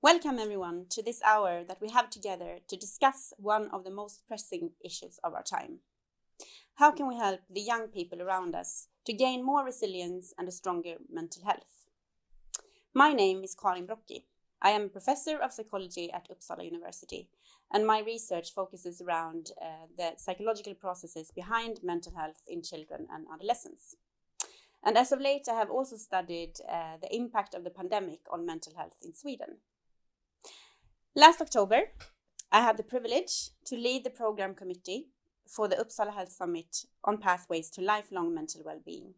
Welcome everyone to this hour that we have together to discuss one of the most pressing issues of our time. How can we help the young people around us to gain more resilience and a stronger mental health? My name is Karin Brocki. I am a professor of psychology at Uppsala University, and my research focuses around uh, the psychological processes behind mental health in children and adolescents. And as of late, I have also studied uh, the impact of the pandemic on mental health in Sweden. Last October, I had the privilege to lead the program committee for the Uppsala Health Summit on pathways to lifelong mental well-being.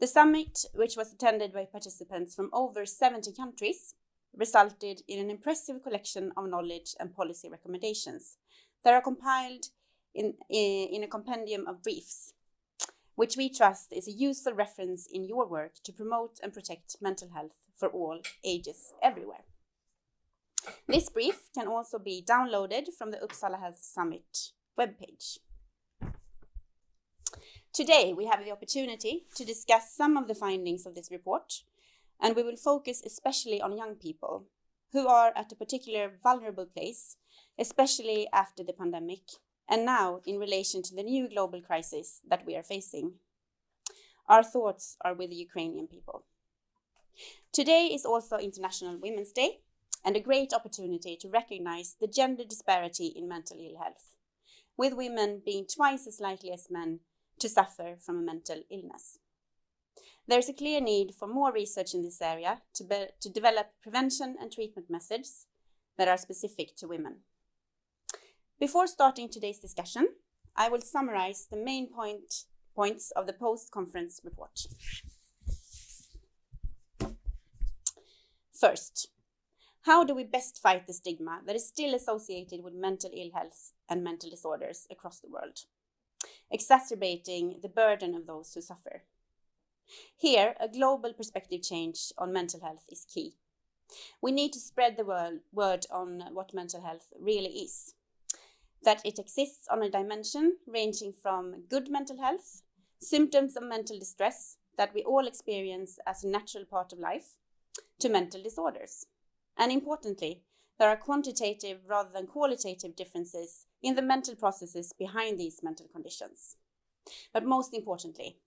The summit, which was attended by participants from over 70 countries, resulted in an impressive collection of knowledge and policy recommendations that are compiled in, in a compendium of briefs, which we trust is a useful reference in your work to promote and protect mental health for all ages everywhere. This brief can also be downloaded from the Uppsala Health Summit webpage. Today, we have the opportunity to discuss some of the findings of this report, and we will focus especially on young people who are at a particular vulnerable place, especially after the pandemic, and now in relation to the new global crisis that we are facing. Our thoughts are with the Ukrainian people. Today is also International Women's Day and a great opportunity to recognize the gender disparity in mental ill health, with women being twice as likely as men to suffer from a mental illness. There is a clear need for more research in this area to, be, to develop prevention and treatment methods that are specific to women. Before starting today's discussion, I will summarize the main point, points of the post-conference report. First, how do we best fight the stigma that is still associated with mental ill health and mental disorders across the world? exacerbating the burden of those who suffer. Here, a global perspective change on mental health is key. We need to spread the word on what mental health really is. That it exists on a dimension ranging from good mental health, symptoms of mental distress that we all experience as a natural part of life, to mental disorders. And importantly, there are quantitative rather than qualitative differences in the mental processes behind these mental conditions. But most importantly,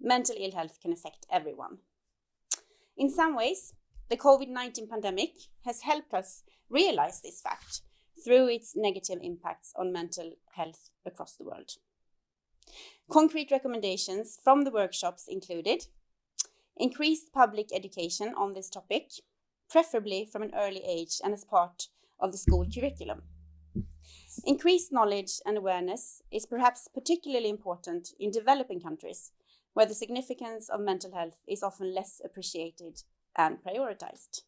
mental ill health can affect everyone. In some ways, the COVID-19 pandemic has helped us realize this fact through its negative impacts on mental health across the world. Concrete recommendations from the workshops included increased public education on this topic, preferably from an early age and as part of the school curriculum. Increased knowledge and awareness is perhaps particularly important in developing countries, where the significance of mental health is often less appreciated and prioritized.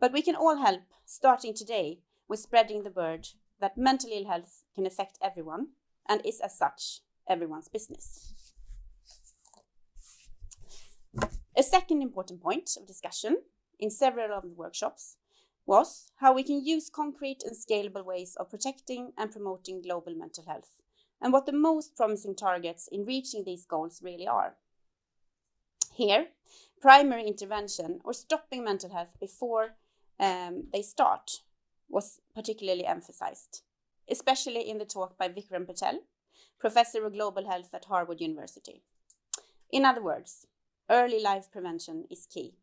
But we can all help, starting today, with spreading the word that mental ill health can affect everyone and is as such everyone's business. A second important point of discussion in several of the workshops was how we can use concrete and scalable ways of protecting and promoting global mental health, and what the most promising targets in reaching these goals really are. Here, primary intervention or stopping mental health before um, they start was particularly emphasized, especially in the talk by Vikram Patel, professor of global health at Harvard University. In other words, early life prevention is key.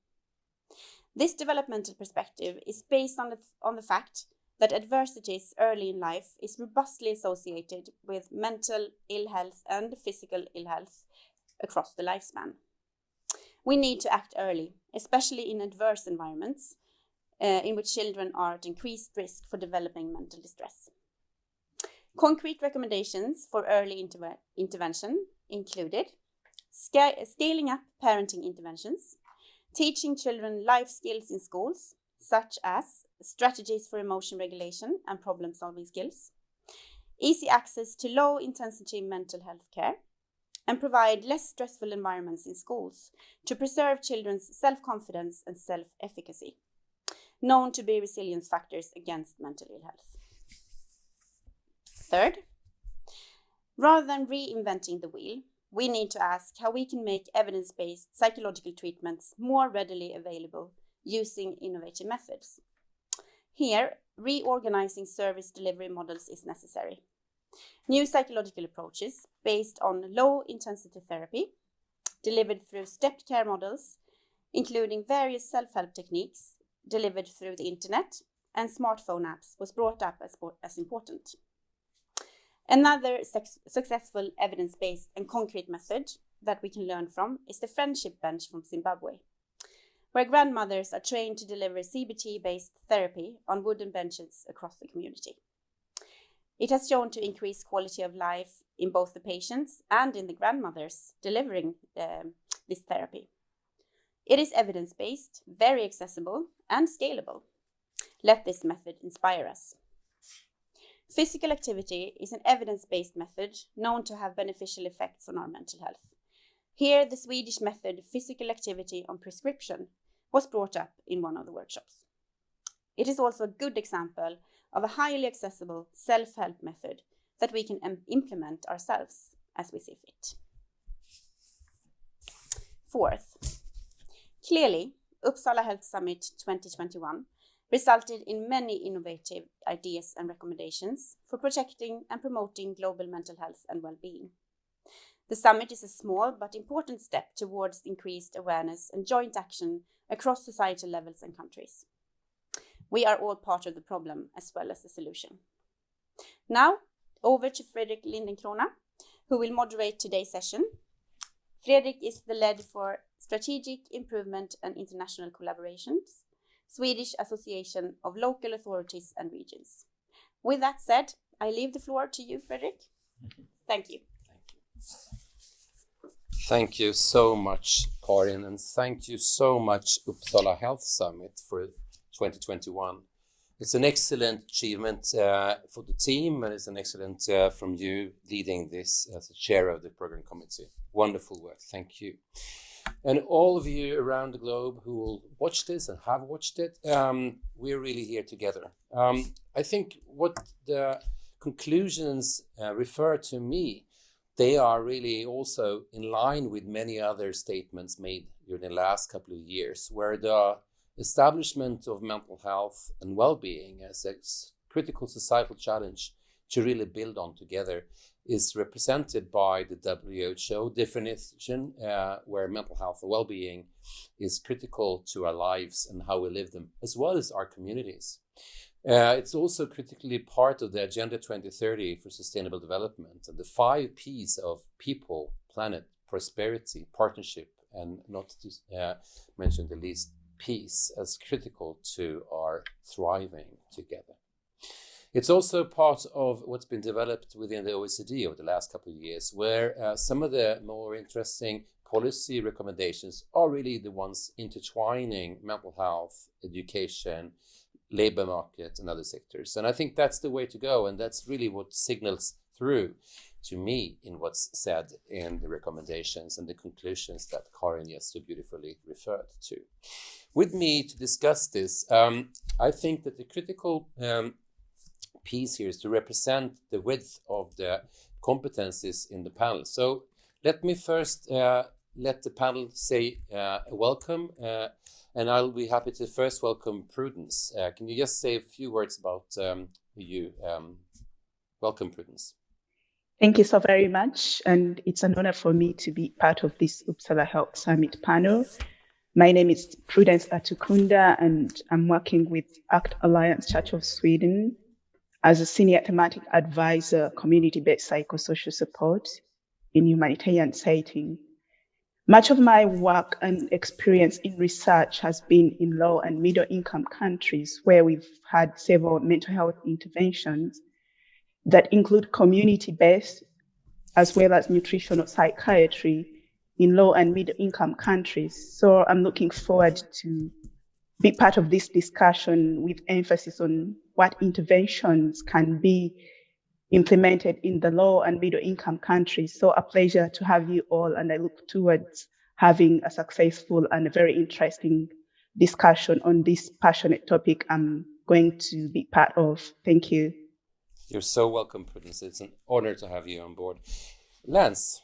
This developmental perspective is based on the, on the fact that adversities early in life is robustly associated with mental ill health and physical ill health across the lifespan. We need to act early, especially in adverse environments uh, in which children are at increased risk for developing mental distress. Concrete recommendations for early interve intervention included scaling up parenting interventions, teaching children life skills in schools, such as strategies for emotion regulation and problem solving skills, easy access to low intensity mental health care, and provide less stressful environments in schools to preserve children's self-confidence and self-efficacy, known to be resilience factors against mental ill health. Third, rather than reinventing the wheel, we need to ask how we can make evidence-based psychological treatments more readily available using innovative methods. Here, reorganizing service delivery models is necessary. New psychological approaches based on low intensity therapy, delivered through stepped care models, including various self help techniques delivered through the internet and smartphone apps, was brought up as, as important. Another successful evidence based and concrete method that we can learn from is the friendship bench from Zimbabwe, where grandmothers are trained to deliver CBT based therapy on wooden benches across the community. It has shown to increase quality of life in both the patients and in the grandmothers delivering um, this therapy. It is evidence based, very accessible, and scalable. Let this method inspire us. Physical activity is an evidence based method known to have beneficial effects on our mental health. Here, the Swedish method physical activity on prescription was brought up in one of the workshops. It is also a good example of a highly accessible self help method that we can implement ourselves as we see fit. Fourth, clearly, Uppsala Health Summit 2021 resulted in many innovative ideas and recommendations for protecting and promoting global mental health and well-being. The summit is a small but important step towards increased awareness and joint action across societal levels and countries. We are all part of the problem as well as the solution. Now, over to Fredrik Lindencrona, who will moderate today's session. Fredrik is the lead for Strategic Improvement and International Collaborations, Swedish Association of Local Authorities and Regions. With that said, I leave the floor to you, Frederick. Thank you. Thank you. So much, Karin, and thank you so much, Uppsala Health Summit, for 2021. It's an excellent achievement uh, for the team, and it's an excellent uh, from you leading this as the chair of the program committee. Wonderful work. Thank you. And all of you around the globe who will watch this and have watched it, um, we're really here together. Um, I think what the conclusions uh, refer to me, they are really also in line with many other statements made during the last couple of years, where the establishment of mental health and well-being as a critical societal challenge to really build on together is represented by the WHO definition, uh, where mental health and well-being is critical to our lives and how we live them, as well as our communities. Uh, it's also critically part of the Agenda 2030 for Sustainable Development and the five P's of people, planet, prosperity, partnership, and not to uh, mention the least, peace as critical to our thriving together. It's also part of what's been developed within the OECD over the last couple of years, where uh, some of the more interesting policy recommendations are really the ones intertwining mental health, education, labor market, and other sectors. And I think that's the way to go, and that's really what signals through to me in what's said in the recommendations and the conclusions that Karin just so beautifully referred to. With me to discuss this, um, I think that the critical um, piece here is to represent the width of the competencies in the panel. So let me first uh, let the panel say uh, welcome, uh, and I'll be happy to first welcome Prudence. Uh, can you just say a few words about um, you? Um, welcome, Prudence. Thank you so very much. And it's an honor for me to be part of this Uppsala Health Summit panel. My name is Prudence Atukunda, and I'm working with ACT Alliance Church of Sweden as a senior thematic advisor, community-based psychosocial support in humanitarian setting. Much of my work and experience in research has been in low and middle income countries where we've had several mental health interventions that include community-based as well as nutritional psychiatry in low and middle income countries. So I'm looking forward to be part of this discussion with emphasis on what interventions can be implemented in the low and middle income countries. So a pleasure to have you all and I look towards having a successful and a very interesting discussion on this passionate topic I'm going to be part of. Thank you. You're so welcome, Prudence. It's an honor to have you on board. Lance.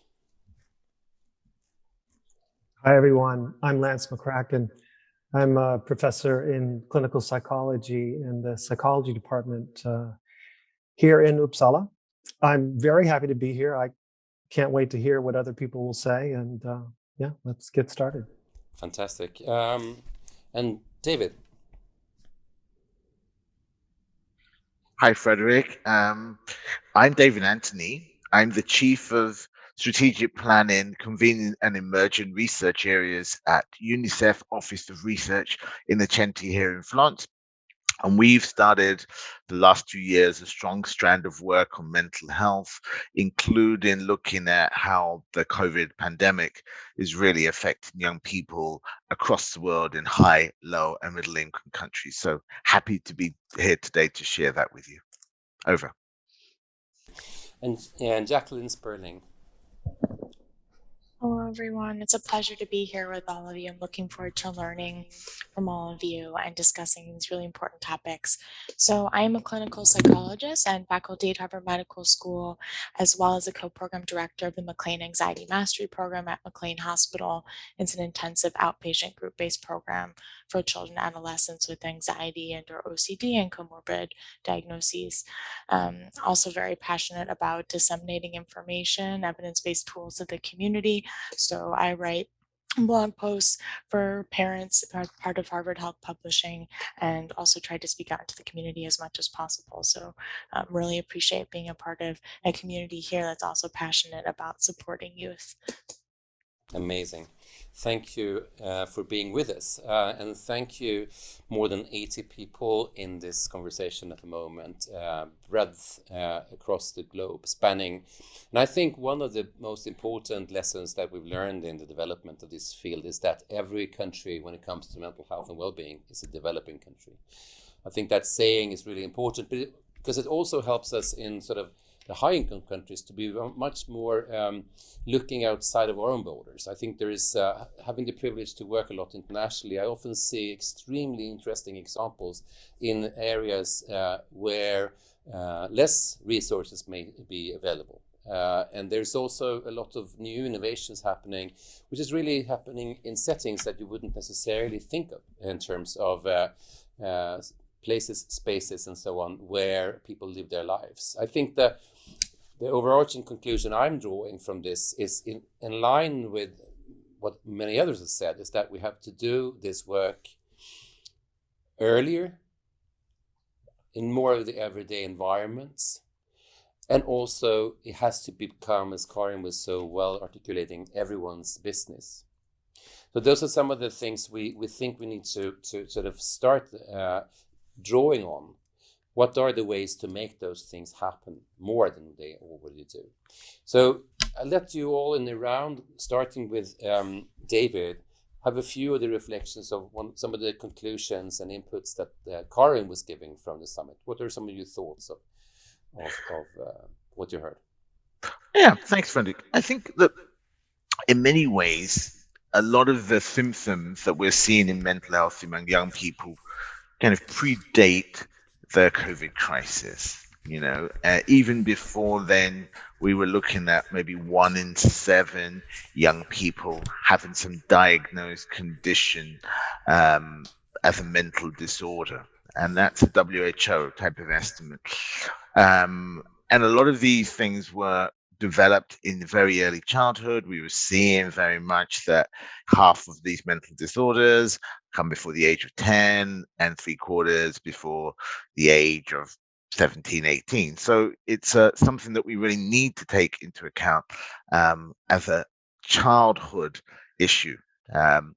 Hi, everyone. I'm Lance McCracken. I'm a professor in clinical psychology in the psychology department uh, here in Uppsala. I'm very happy to be here. I can't wait to hear what other people will say. And uh, yeah, let's get started. Fantastic. Um, and David. Hi, Frederick. Um, I'm David Anthony. I'm the Chief of Strategic Planning, Convening and Emerging Research Areas at UNICEF Office of Research Innocenti here in Florence. And we've started the last two years a strong strand of work on mental health, including looking at how the COVID pandemic is really affecting young people across the world in high, low, and middle income countries. So happy to be here today to share that with you. Over. And, and Jacqueline Sperling. Hello, everyone. It's a pleasure to be here with all of you. I'm looking forward to learning from all of you and discussing these really important topics. So I am a clinical psychologist and faculty at Harvard Medical School, as well as a co-program director of the McLean Anxiety Mastery Program at McLean Hospital. It's an intensive outpatient group-based program for children and adolescents with anxiety and or OCD and comorbid diagnoses. Um, also very passionate about disseminating information, evidence-based tools to the community. So I write blog posts for parents part of Harvard Health Publishing and also try to speak out to the community as much as possible. So um, really appreciate being a part of a community here that's also passionate about supporting youth. Amazing. Thank you uh, for being with us. Uh, and thank you, more than 80 people in this conversation at the moment, uh, breadth uh, across the globe, spanning. And I think one of the most important lessons that we've learned in the development of this field is that every country, when it comes to mental health and well-being, is a developing country. I think that saying is really important, because it also helps us in sort of the high income countries to be much more um, looking outside of our own borders. I think there is, uh, having the privilege to work a lot internationally, I often see extremely interesting examples in areas uh, where uh, less resources may be available. Uh, and there's also a lot of new innovations happening, which is really happening in settings that you wouldn't necessarily think of in terms of uh, uh, places, spaces, and so on, where people live their lives. I think that the overarching conclusion I'm drawing from this is in, in line with what many others have said, is that we have to do this work earlier in more of the everyday environments. And also it has to become, as Karin was so well articulating, everyone's business. So those are some of the things we, we think we need to, to sort of start uh, drawing on what are the ways to make those things happen more than they already do? So I'll let you all in the round, starting with um, David, have a few of the reflections of one, some of the conclusions and inputs that uh, Karin was giving from the summit. What are some of your thoughts of, of, of uh, what you heard? Yeah, thanks, Frederick. I think that in many ways, a lot of the symptoms that we're seeing in mental health among young people kind of predate the COVID crisis. You know, uh, even before then, we were looking at maybe one in seven young people having some diagnosed condition um, as a mental disorder. And that's a WHO type of estimate. Um, and a lot of these things were developed in very early childhood. We were seeing very much that half of these mental disorders come before the age of 10 and three quarters before the age of 17, 18. So it's uh, something that we really need to take into account um, as a childhood issue. Um,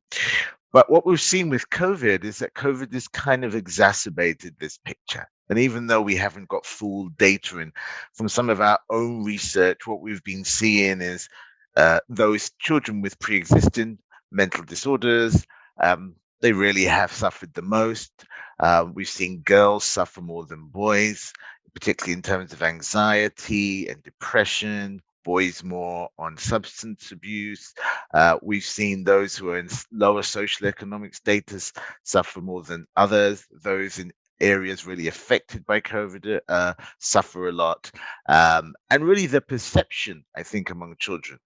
but what we've seen with COVID is that COVID has kind of exacerbated this picture. And even though we haven't got full data in from some of our own research, what we've been seeing is uh, those children with pre-existing mental disorders, um, they really have suffered the most. Uh, we've seen girls suffer more than boys, particularly in terms of anxiety and depression, boys more on substance abuse. Uh, we've seen those who are in lower social economic status suffer more than others. Those in areas really affected by COVID uh, suffer a lot. Um, and really the perception, I think, among children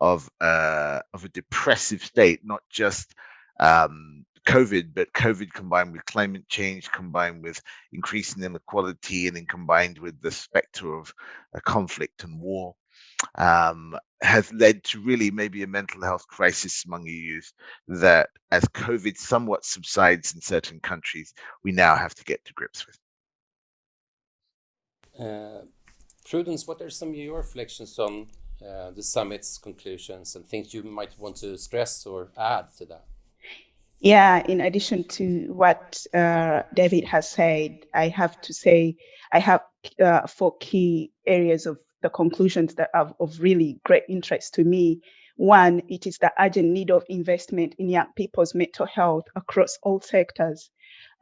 of, uh, of a depressive state, not just um, COVID, but COVID combined with climate change, combined with increasing inequality, and then combined with the specter of a conflict and war, um, has led to really maybe a mental health crisis among youth that as COVID somewhat subsides in certain countries, we now have to get to grips with. Uh, Prudence, what are some of your reflections on uh, the summit's conclusions and things you might want to stress or add to that? Yeah, in addition to what uh, David has said, I have to say I have uh, four key areas of the conclusions that are of really great interest to me. One, it is the urgent need of investment in young people's mental health across all sectors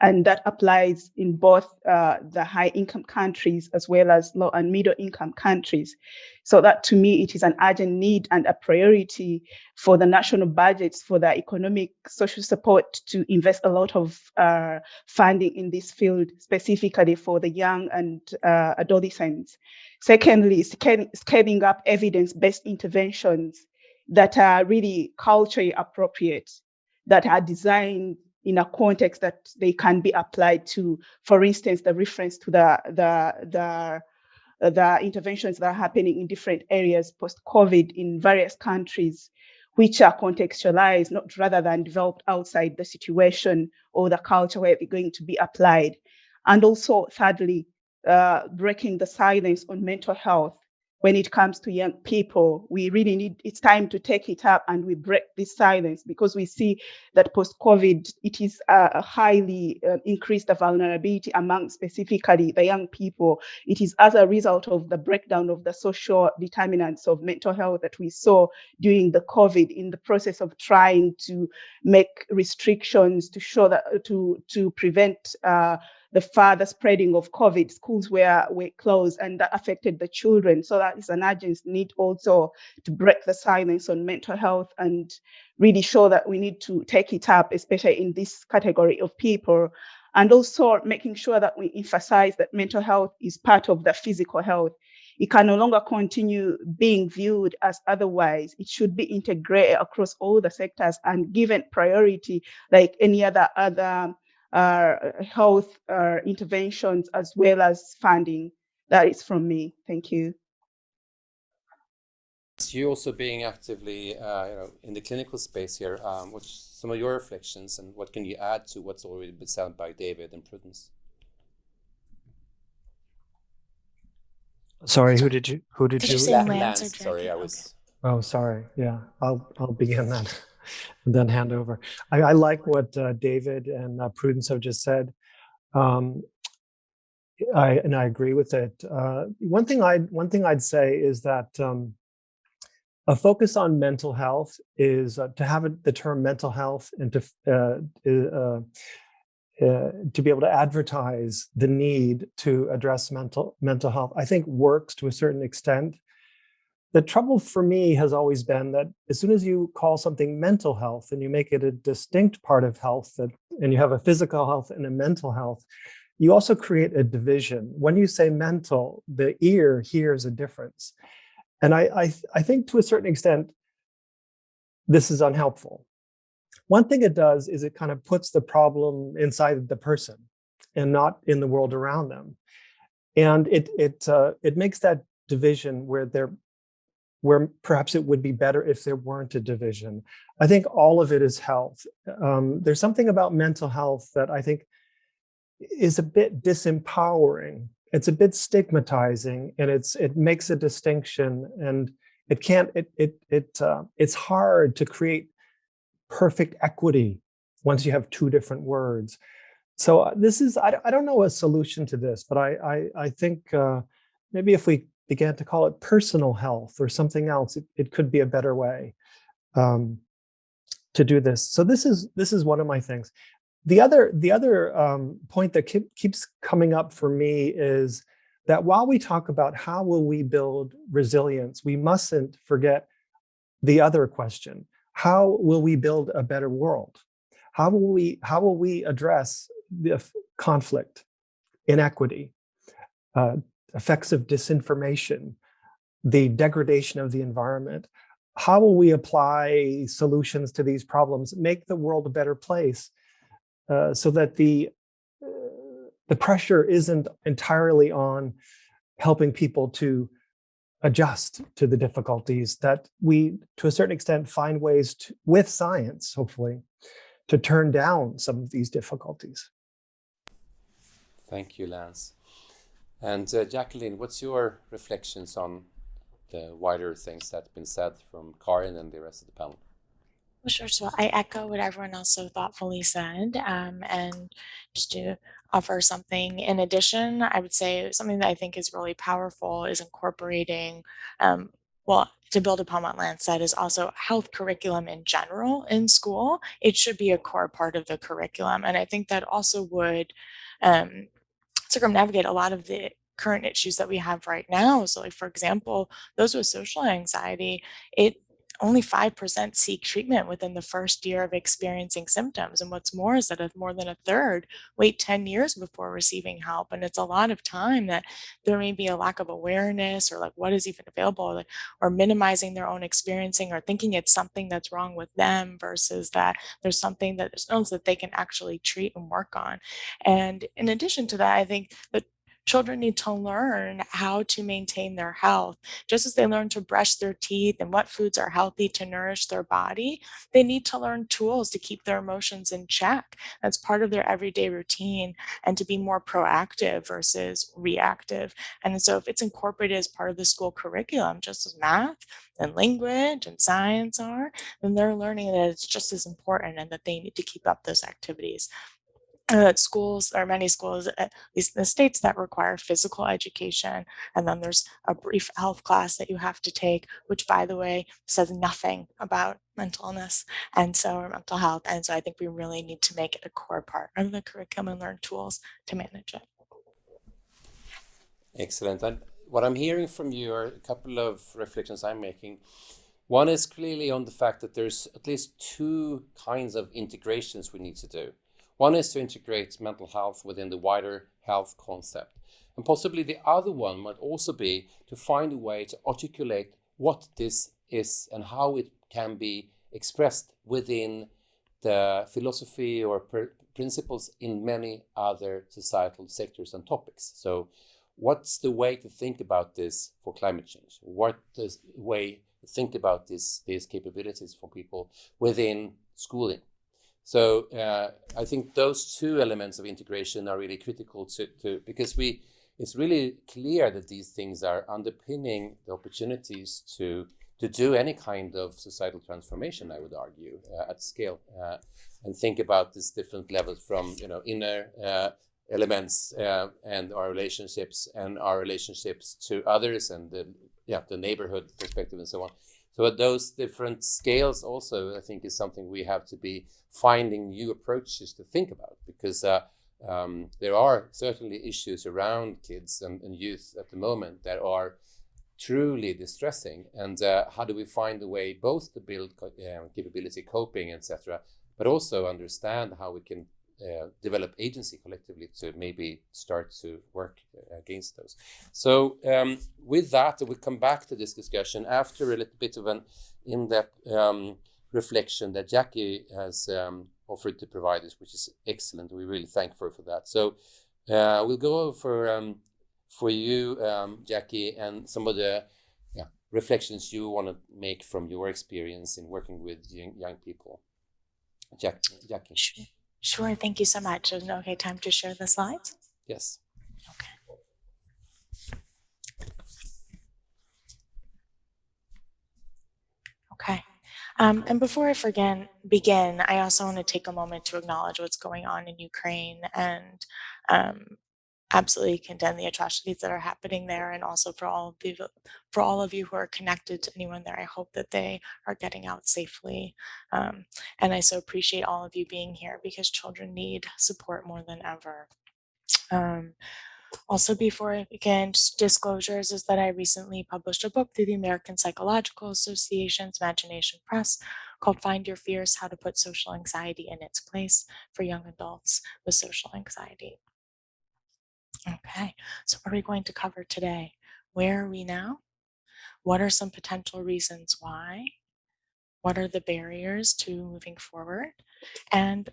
and that applies in both uh, the high income countries as well as low and middle income countries. So that to me, it is an urgent need and a priority for the national budgets for the economic social support to invest a lot of uh, funding in this field, specifically for the young and uh, adolescents. Secondly, scaling up evidence-based interventions that are really culturally appropriate, that are designed in a context that they can be applied to, for instance, the reference to the, the, the, the interventions that are happening in different areas post-COVID in various countries, which are contextualized, not rather than developed outside the situation or the culture where they're going to be applied. And also, thirdly, uh, breaking the silence on mental health when it comes to young people, we really need, it's time to take it up and we break this silence because we see that post-COVID, it is a highly uh, increased vulnerability among specifically the young people. It is as a result of the breakdown of the social determinants of mental health that we saw during the COVID in the process of trying to make restrictions to show that, to, to prevent uh, the further spreading of COVID, schools were, were closed and that affected the children. So that is an urgent need also to break the silence on mental health and really show that we need to take it up, especially in this category of people. And also making sure that we emphasize that mental health is part of the physical health. It can no longer continue being viewed as otherwise. It should be integrated across all the sectors and given priority like any other other health uh, interventions as well as funding. That is from me. Thank you. You also being actively uh, you know, in the clinical space here, um, what's some of your reflections and what can you add to what's already been said by David and Prudence? Sorry, who did you who did, Did you, you say Lance, Lance or sorry, I was. Oh, sorry. Yeah, I'll I'll begin then, and then hand over. I, I like what uh, David and uh, Prudence have just said. Um, I and I agree with it. Uh, one thing I one thing I'd say is that um, a focus on mental health is uh, to have it, the term mental health and to uh, uh, uh, to be able to advertise the need to address mental mental health. I think works to a certain extent. The trouble for me has always been that as soon as you call something mental health and you make it a distinct part of health that, and you have a physical health and a mental health, you also create a division. When you say mental, the ear hears a difference. And I, I, I think to a certain extent, this is unhelpful. One thing it does is it kind of puts the problem inside the person and not in the world around them. And it, it, uh, it makes that division where there where perhaps it would be better if there weren't a division. I think all of it is health. Um, there's something about mental health that I think is a bit disempowering. It's a bit stigmatizing, and it's it makes a distinction, and it can't. It it it uh, it's hard to create perfect equity once you have two different words. So uh, this is I, I don't know a solution to this, but I I, I think uh, maybe if we began to call it personal health or something else, it, it could be a better way um, to do this. So this is this is one of my things. The other the other um, point that keep, keeps coming up for me is that while we talk about how will we build resilience, we mustn't forget the other question: How will we build a better world? How will we how will we address the conflict, inequity, uh, effects of disinformation, the degradation of the environment. How will we apply solutions to these problems, make the world a better place? uh, so that the uh, the pressure isn't entirely on helping people to adjust to the difficulties that we to a certain extent find ways to, with science hopefully to turn down some of these difficulties thank you lance and uh, jacqueline what's your reflections on the wider things that have been said from karin and the rest of the panel well, sure. So I echo what everyone else so thoughtfully said. Um, and just to offer something in addition, I would say something that I think is really powerful is incorporating, um, well, to build upon what Lance said, is also health curriculum in general in school. It should be a core part of the curriculum. And I think that also would um, circumnavigate a lot of the current issues that we have right now. So like, for example, those with social anxiety, it only 5% seek treatment within the first year of experiencing symptoms. And what's more is that more than a third wait 10 years before receiving help. And it's a lot of time that there may be a lack of awareness or like what is even available like, or minimizing their own experiencing or thinking it's something that's wrong with them versus that there's something that that they can actually treat and work on. And in addition to that, I think that Children need to learn how to maintain their health. Just as they learn to brush their teeth and what foods are healthy to nourish their body, they need to learn tools to keep their emotions in check. That's part of their everyday routine and to be more proactive versus reactive. And so if it's incorporated as part of the school curriculum, just as math and language and science are, then they're learning that it's just as important and that they need to keep up those activities uh, schools or many schools, at least in the States, that require physical education. And then there's a brief health class that you have to take, which, by the way, says nothing about mental illness and so or mental health. And so I think we really need to make it a core part of the curriculum and learn tools to manage it. Excellent. And what I'm hearing from you are a couple of reflections I'm making. One is clearly on the fact that there's at least two kinds of integrations we need to do. One is to integrate mental health within the wider health concept. And possibly the other one might also be to find a way to articulate what this is and how it can be expressed within the philosophy or principles in many other societal sectors and topics. So what's the way to think about this for climate change? What the way to think about this, these capabilities for people within schooling? So uh, I think those two elements of integration are really critical to, to, because we it's really clear that these things are underpinning the opportunities to to do any kind of societal transformation. I would argue uh, at scale uh, and think about these different levels from you know inner uh, elements uh, and our relationships and our relationships to others and the yeah the neighborhood perspective and so on. So at those different scales also, I think is something we have to be finding new approaches to think about because uh, um, there are certainly issues around kids and, and, youth at the moment that are truly distressing. And uh, how do we find a way both to build uh, capability, coping, etc., but also understand how we can uh, develop agency collectively to maybe start to work against those. So um, with that, we'll come back to this discussion after a little bit of an in-depth um, reflection that Jackie has um, offered to provide us, which is excellent. We really thank her for that. So uh, we'll go over um, for you, um, Jackie, and some of the yeah, reflections you want to make from your experience in working with young, young people. Jack, Jackie. Sure, thank you so much. Is it okay time to share the slides? Yes. Okay. Okay. Um, and before I forget, begin, I also want to take a moment to acknowledge what's going on in Ukraine and um, absolutely condemn the atrocities that are happening there and also for all of you for all of you who are connected to anyone there i hope that they are getting out safely um, and i so appreciate all of you being here because children need support more than ever um, also before I begin, disclosures is that I recently published a book through the American Psychological Association's Imagination Press called Find Your Fearless, How to Put Social Anxiety in Its Place for Young Adults with Social Anxiety. Okay, so what are we going to cover today? Where are we now? What are some potential reasons why? What are the barriers to moving forward? And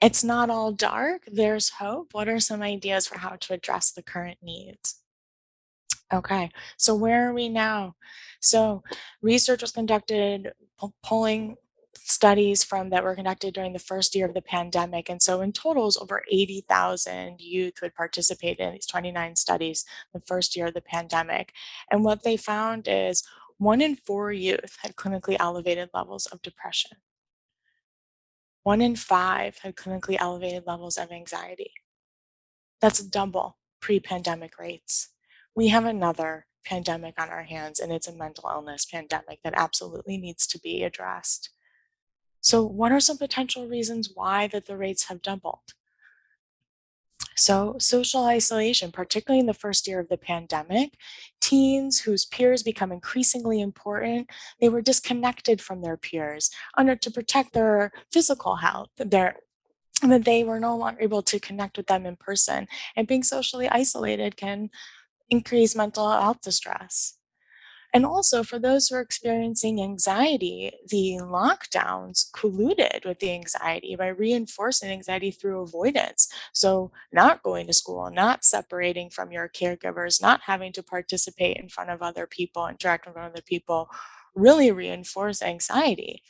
it's not all dark, there's hope. What are some ideas for how to address the current needs? Okay, so where are we now? So research was conducted, polling studies from that were conducted during the first year of the pandemic. And so in totals, over 80,000 youth would participate in these 29 studies the first year of the pandemic. And what they found is one in four youth had clinically elevated levels of depression. One in five had clinically elevated levels of anxiety. That's double pre-pandemic rates. We have another pandemic on our hands and it's a mental illness pandemic that absolutely needs to be addressed. So what are some potential reasons why that the rates have doubled? So social isolation, particularly in the first year of the pandemic, teens whose peers become increasingly important, they were disconnected from their peers under to protect their physical health, their that they were no longer able to connect with them in person. And being socially isolated can increase mental health distress. And also for those who are experiencing anxiety, the lockdowns colluded with the anxiety by reinforcing anxiety through avoidance. So not going to school, not separating from your caregivers, not having to participate in front of other people, interact of other people, really reinforce anxiety.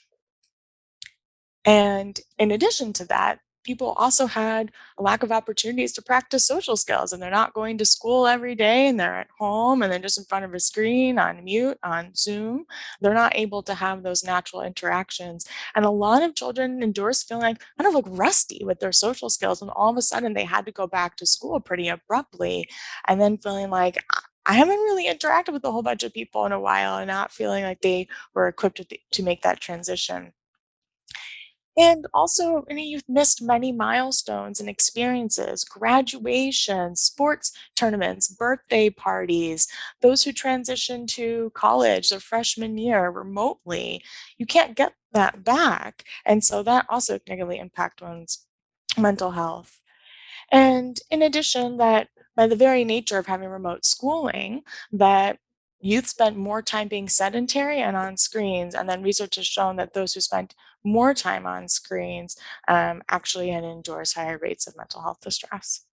And in addition to that, people also had a lack of opportunities to practice social skills and they're not going to school every day and they're at home and then just in front of a screen on mute on zoom they're not able to have those natural interactions and a lot of children endorse feeling kind of like rusty with their social skills and all of a sudden they had to go back to school pretty abruptly and then feeling like I haven't really interacted with a whole bunch of people in a while and not feeling like they were equipped to, to make that transition. And also, youth missed many milestones and experiences, graduations, sports tournaments, birthday parties, those who transitioned to college their freshman year remotely. You can't get that back. And so that also negatively impact one's mental health. And in addition, that by the very nature of having remote schooling, that Youth spent more time being sedentary and on screens, and then research has shown that those who spent more time on screens um, actually had endorse higher rates of mental health distress.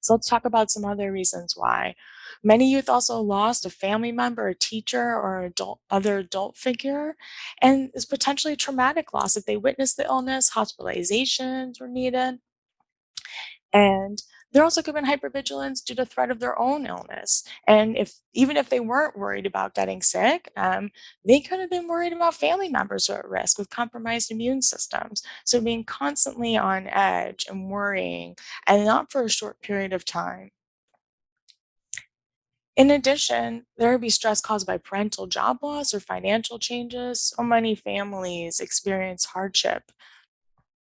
So let's talk about some other reasons why. Many youth also lost a family member, a teacher, or adult, other adult figure, and is potentially traumatic loss if they witnessed the illness, hospitalizations were needed. And they're also given hypervigilance due to threat of their own illness. And if even if they weren't worried about getting sick, um, they could have been worried about family members who are at risk with compromised immune systems. So being constantly on edge and worrying, and not for a short period of time. In addition, there would be stress caused by parental job loss or financial changes. So many families experience hardship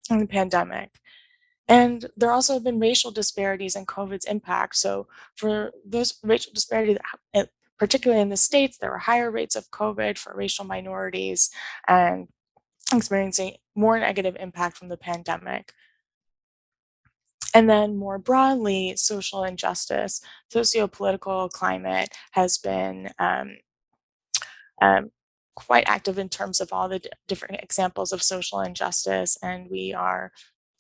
in the pandemic. And there also have been racial disparities in COVID's impact. So for those racial disparities, eh, particularly in the States, there were higher rates of COVID for racial minorities and experiencing more negative impact from the pandemic. And then more broadly, social injustice, socio-political climate has been um, um, quite active in terms of all the different examples of social injustice. And we are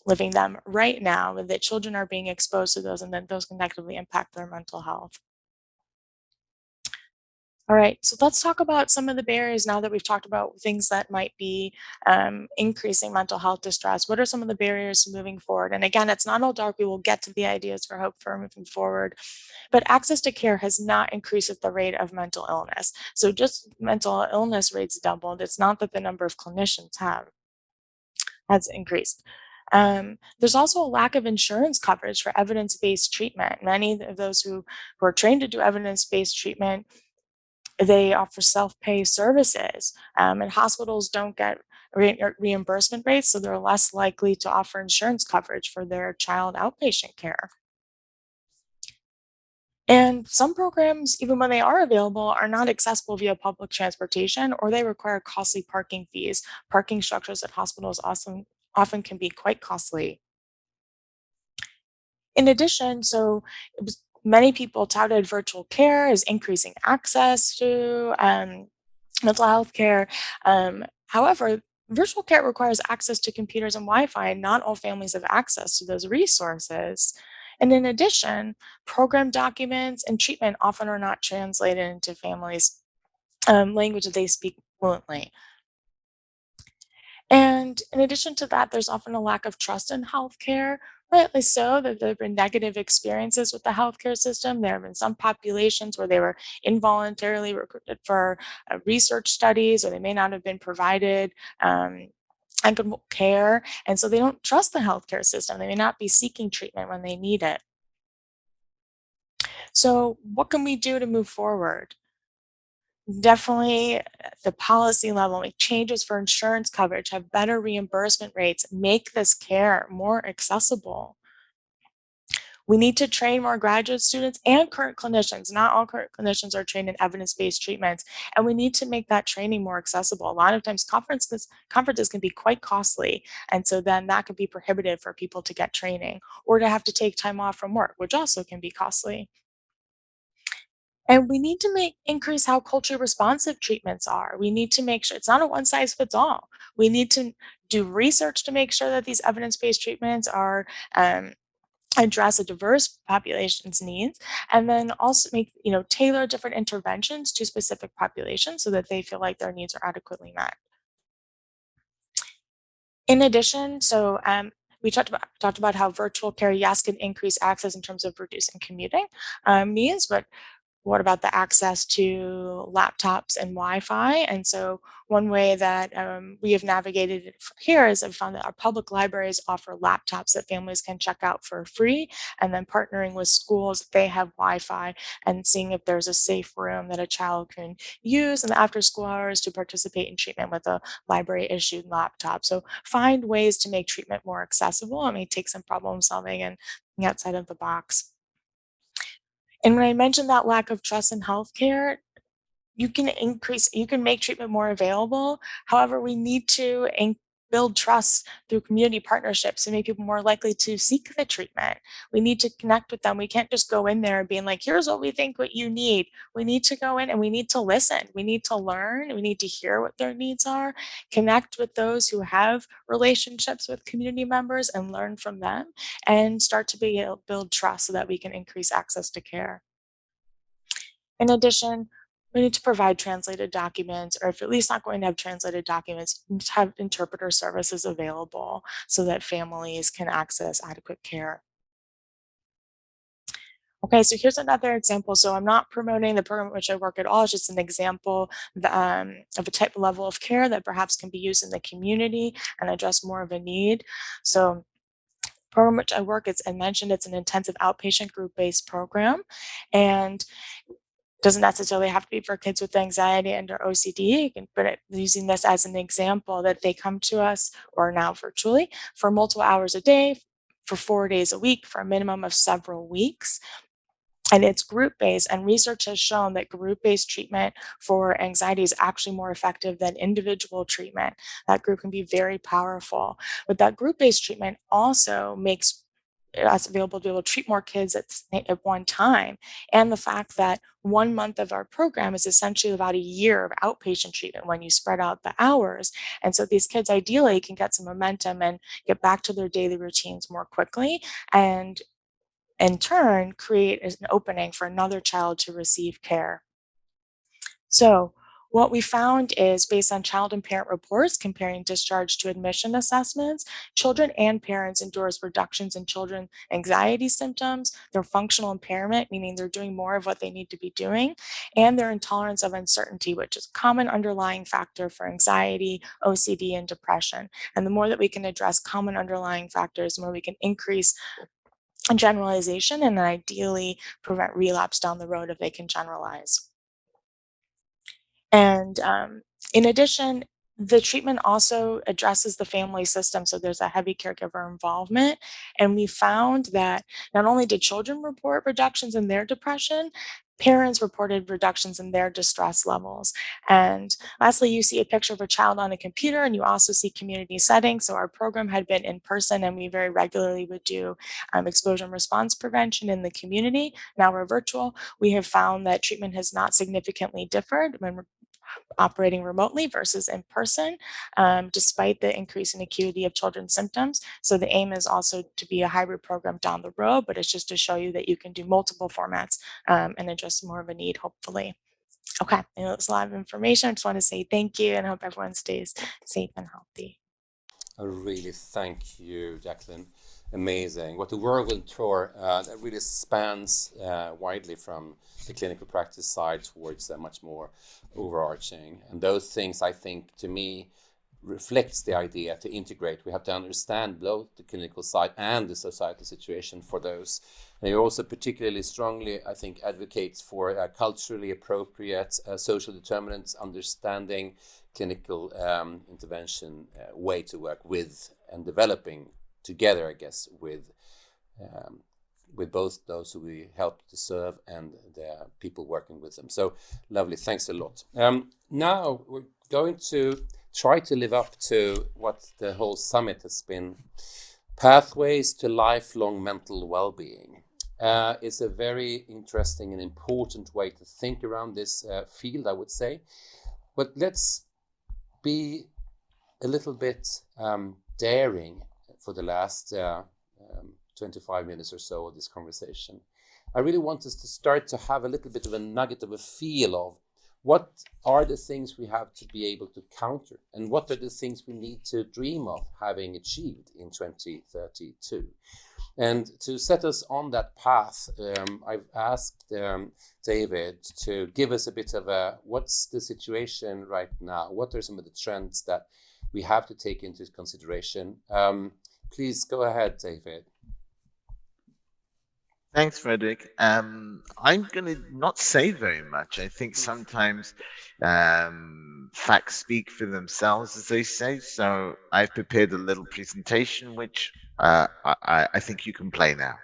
living them right now, that children are being exposed to those and then those can negatively impact their mental health. All right, so let's talk about some of the barriers now that we've talked about things that might be um, increasing mental health distress. What are some of the barriers moving forward? And again, it's not all dark. We will get to the ideas for hope for moving forward. But access to care has not increased at the rate of mental illness. So just mental illness rates doubled. It's not that the number of clinicians have has increased. Um, there's also a lack of insurance coverage for evidence-based treatment. Many of those who, who are trained to do evidence-based treatment, they offer self-pay services um, and hospitals don't get re reimbursement rates, so they're less likely to offer insurance coverage for their child outpatient care. And some programs, even when they are available, are not accessible via public transportation or they require costly parking fees. Parking structures at hospitals also often can be quite costly. In addition, so many people touted virtual care as increasing access to um, mental health care. Um, however, virtual care requires access to computers and Wi-Fi, and not all families have access to those resources. And in addition, program documents and treatment often are not translated into families' um, language that they speak fluently. And in addition to that, there's often a lack of trust in healthcare, rightly so, that there have been negative experiences with the healthcare system. There have been some populations where they were involuntarily recruited for uh, research studies, or they may not have been provided um, care. And so they don't trust the healthcare system. They may not be seeking treatment when they need it. So what can we do to move forward? Definitely the policy level, make changes for insurance coverage, have better reimbursement rates, make this care more accessible. We need to train more graduate students and current clinicians. Not all current clinicians are trained in evidence-based treatments, and we need to make that training more accessible. A lot of times conferences, conferences can be quite costly, and so then that can be prohibitive for people to get training or to have to take time off from work, which also can be costly. And we need to make increase how culturally responsive treatments are. We need to make sure it's not a one size fits all. We need to do research to make sure that these evidence-based treatments are um, address a diverse population's needs and then also make you know tailor different interventions to specific populations so that they feel like their needs are adequately met in addition so um, we talked about talked about how virtual care yes can increase access in terms of reducing commuting um, but what about the access to laptops and Wi-Fi? And so one way that um, we have navigated it here is I've found that our public libraries offer laptops that families can check out for free, and then partnering with schools they have Wi-Fi and seeing if there's a safe room that a child can use in the after school hours to participate in treatment with a library issued laptop. So find ways to make treatment more accessible. It may take some problem solving and outside of the box. And when I mentioned that lack of trust in healthcare, you can increase, you can make treatment more available. However, we need to build trust through community partnerships and make people more likely to seek the treatment. We need to connect with them. We can't just go in there and being like, here's what we think what you need. We need to go in and we need to listen. We need to learn. We need to hear what their needs are, connect with those who have relationships with community members and learn from them and start to be build trust so that we can increase access to care. In addition, we need to provide translated documents, or if at least not going to have translated documents, have interpreter services available so that families can access adequate care. Okay, so here's another example. So I'm not promoting the program at which I work at all. It's just an example um, of a type of level of care that perhaps can be used in the community and address more of a need. So program which I work, it's I mentioned it's an intensive outpatient group-based program. And doesn't necessarily have to be for kids with anxiety and or OCD, but using this as an example that they come to us or now virtually for multiple hours a day, for four days a week, for a minimum of several weeks. And it's group-based and research has shown that group-based treatment for anxiety is actually more effective than individual treatment. That group can be very powerful. But that group-based treatment also makes us available to be able to treat more kids at, at one time. And the fact that one month of our program is essentially about a year of outpatient treatment when you spread out the hours. And so these kids ideally can get some momentum and get back to their daily routines more quickly and in turn create an opening for another child to receive care. So what we found is based on child and parent reports comparing discharge to admission assessments, children and parents endorse reductions in children anxiety symptoms, their functional impairment, meaning they're doing more of what they need to be doing, and their intolerance of uncertainty, which is a common underlying factor for anxiety, OCD, and depression. And the more that we can address common underlying factors, the more we can increase generalization and then ideally prevent relapse down the road if they can generalize. And um, in addition, the treatment also addresses the family system. So there's a heavy caregiver involvement. And we found that not only did children report reductions in their depression, parents reported reductions in their distress levels. And lastly, you see a picture of a child on a computer and you also see community settings. So our program had been in person and we very regularly would do um, exposure and response prevention in the community. Now we're virtual. We have found that treatment has not significantly differed when operating remotely versus in person, um, despite the increase in acuity of children's symptoms. So the aim is also to be a hybrid program down the road, but it's just to show you that you can do multiple formats um, and address more of a need, hopefully. Okay, I know a lot of information. I just want to say thank you and hope everyone stays safe and healthy. I really thank you, Jacqueline. Amazing. What the world will throw uh, that really spans uh, widely from the clinical practice side towards uh, much more overarching. And those things, I think, to me, reflects the idea to integrate. We have to understand both the clinical side and the societal situation for those. And he also particularly strongly, I think, advocates for culturally appropriate uh, social determinants, understanding clinical um, intervention uh, way to work with and developing together, I guess, with um, with both those who we help to serve and the people working with them. So lovely, thanks a lot. Um, now we're going to try to live up to what the whole summit has been. Pathways to lifelong mental well-being. Uh, is a very interesting and important way to think around this uh, field, I would say. But let's be a little bit um, daring for the last uh, um, 25 minutes or so of this conversation. I really want us to start to have a little bit of a nugget of a feel of what are the things we have to be able to counter and what are the things we need to dream of having achieved in 2032 and to set us on that path um, i've asked um, david to give us a bit of a what's the situation right now? What are some of the trends that we have to take into consideration? Um, please go ahead david Thanks, Fredrik. Um, I'm going to not say very much. I think sometimes um, facts speak for themselves, as they say. So I've prepared a little presentation, which uh, I, I think you can play now.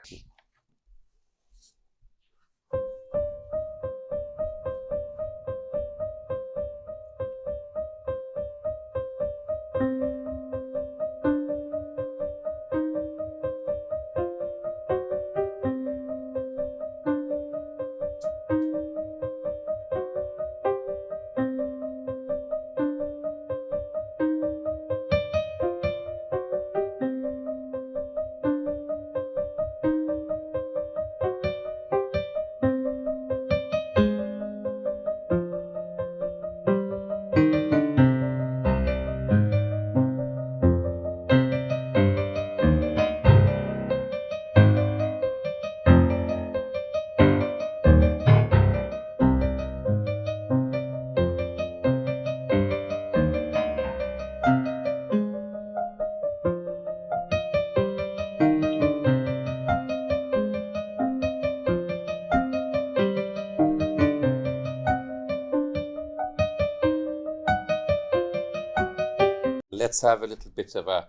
Let's have a little bit of a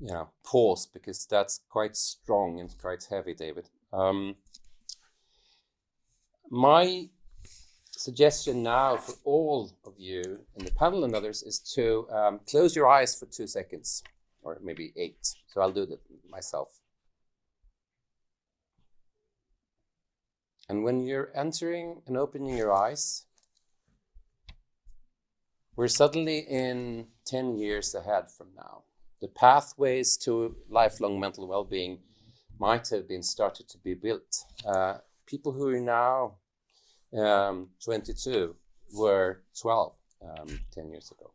you know pause because that's quite strong and quite heavy, David. Um, my suggestion now for all of you in the panel and others is to um, close your eyes for two seconds or maybe eight. So I'll do that myself. And when you're entering and opening your eyes, we're suddenly in 10 years ahead from now. The pathways to lifelong mental well-being might have been started to be built. Uh, people who are now um, 22 were 12 um, 10 years ago.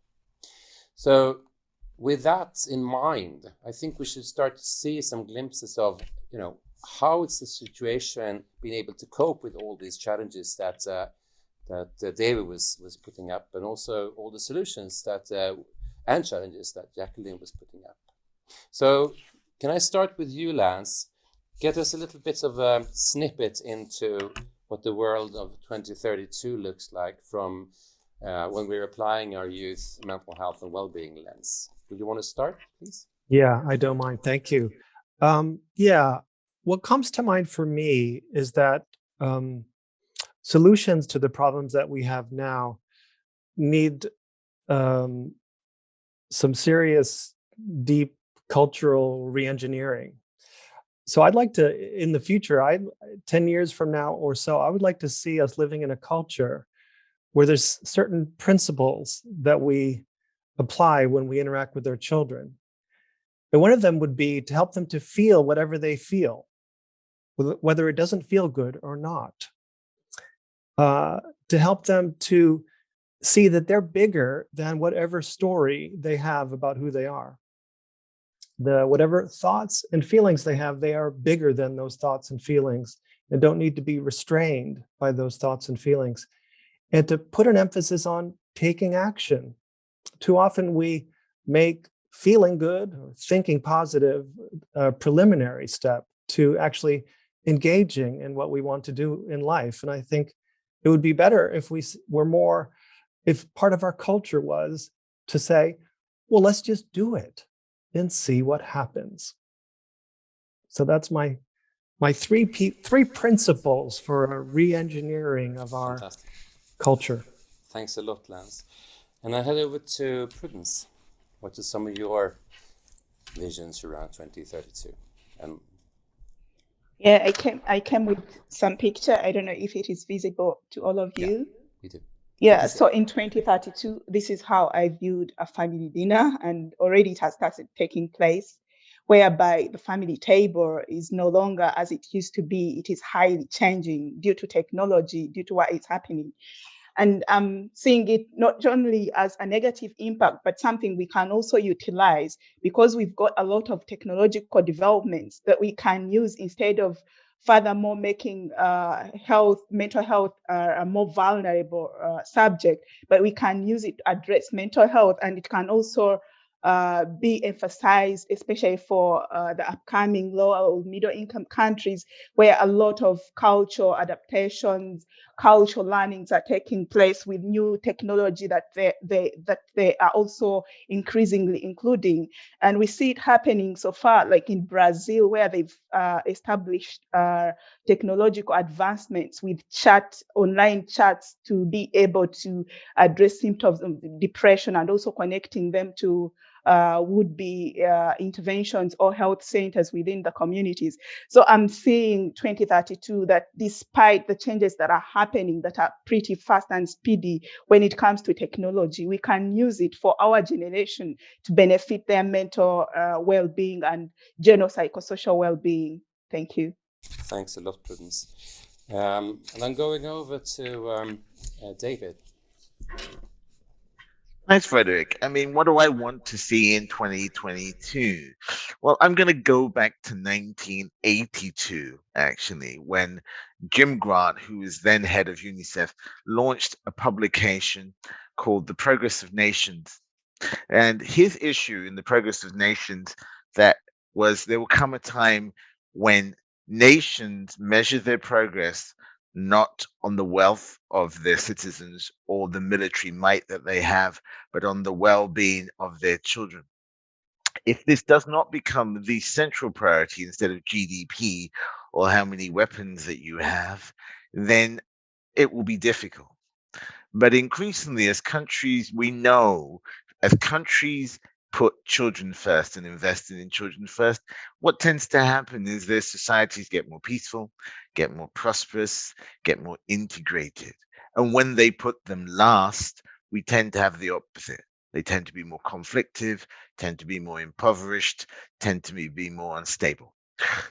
So with that in mind, I think we should start to see some glimpses of, you know, how is the situation being able to cope with all these challenges that uh, that uh, David was was putting up, and also all the solutions that uh, and challenges that Jacqueline was putting up. So, can I start with you, Lance? Get us a little bit of a snippet into what the world of 2032 looks like from uh, when we're applying our youth mental health and well-being lens. Would you want to start, please? Yeah, I don't mind. Thank you. Um, yeah, what comes to mind for me is that um, solutions to the problems that we have now need um, some serious, deep cultural reengineering. So I'd like to, in the future, I 10 years from now or so, I would like to see us living in a culture where there's certain principles that we apply when we interact with our children. And one of them would be to help them to feel whatever they feel, whether it doesn't feel good or not. Uh, to help them to see that they're bigger than whatever story they have about who they are. The whatever thoughts and feelings they have, they are bigger than those thoughts and feelings and don't need to be restrained by those thoughts and feelings. And to put an emphasis on taking action. Too often we make feeling good or thinking positive a preliminary step to actually engaging in what we want to do in life. And I think it would be better if we were more, if part of our culture was to say, well, let's just do it and see what happens. So that's my my three three principles for a re-engineering of our Fantastic. culture. Thanks a lot, Lance. And I head over to Prudence. What are some of your visions around 2032? And yeah, I came I came with some picture. I don't know if it is visible to all of you. Yeah, you do. Yeah, so in 2032, this is how I viewed a family dinner, and already it has started taking place, whereby the family table is no longer as it used to be. It is highly changing due to technology, due to what is happening. And I'm seeing it not only as a negative impact, but something we can also utilize because we've got a lot of technological developments that we can use instead of furthermore making uh, health, mental health uh, a more vulnerable uh, subject, but we can use it to address mental health and it can also uh, be emphasized, especially for uh, the upcoming lower or middle income countries where a lot of cultural adaptations, cultural learnings are taking place with new technology that they, they that they are also increasingly including. And we see it happening so far, like in Brazil, where they've uh, established uh, technological advancements with chat, online chats to be able to address symptoms of depression and also connecting them to uh, would be uh, interventions or health centers within the communities. So I'm seeing 2032 that despite the changes that are happening that are pretty fast and speedy when it comes to technology, we can use it for our generation to benefit their mental uh, well-being and general psychosocial well-being. Thank you. Thanks a lot, Prudence. Um, and I'm going over to um, uh, David. Thanks, Fredrik. I mean, what do I want to see in 2022? Well, I'm going to go back to 1982, actually, when Jim Grant, who was then head of UNICEF, launched a publication called The Progress of Nations. And his issue in The Progress of Nations that was there will come a time when nations measure their progress not on the wealth of their citizens or the military might that they have, but on the well being of their children. If this does not become the central priority instead of GDP or how many weapons that you have, then it will be difficult. But increasingly, as countries, we know as countries put children first and invested in children first, what tends to happen is their societies get more peaceful, get more prosperous, get more integrated. And when they put them last, we tend to have the opposite. They tend to be more conflictive, tend to be more impoverished, tend to be more unstable.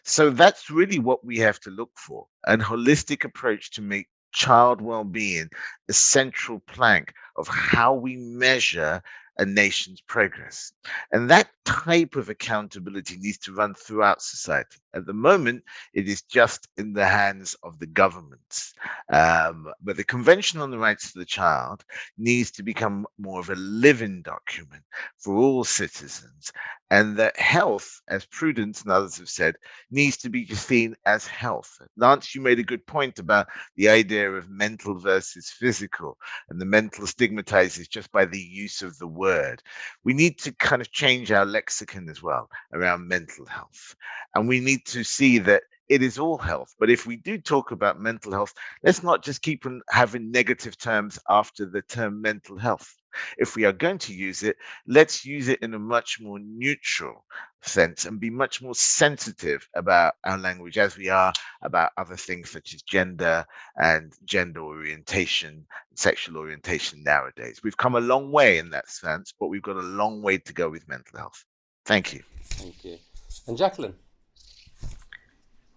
So that's really what we have to look for an holistic approach to make child well-being a central plank of how we measure a nation's progress. And that type of accountability needs to run throughout society. At the moment, it is just in the hands of the governments. Um, but the Convention on the Rights of the Child needs to become more of a living document for all citizens. And that health, as Prudence and others have said, needs to be seen as health. Lance, you made a good point about the idea of mental versus physical, and the mental stigmatizes just by the use of the word. We need to kind of change our lexicon as well around mental health. And we need to see that it is all health. But if we do talk about mental health, let's not just keep on having negative terms after the term mental health. If we are going to use it, let's use it in a much more neutral sense and be much more sensitive about our language as we are about other things such as gender and gender orientation, sexual orientation nowadays. We've come a long way in that sense, but we've got a long way to go with mental health. Thank you. Thank you. And Jacqueline?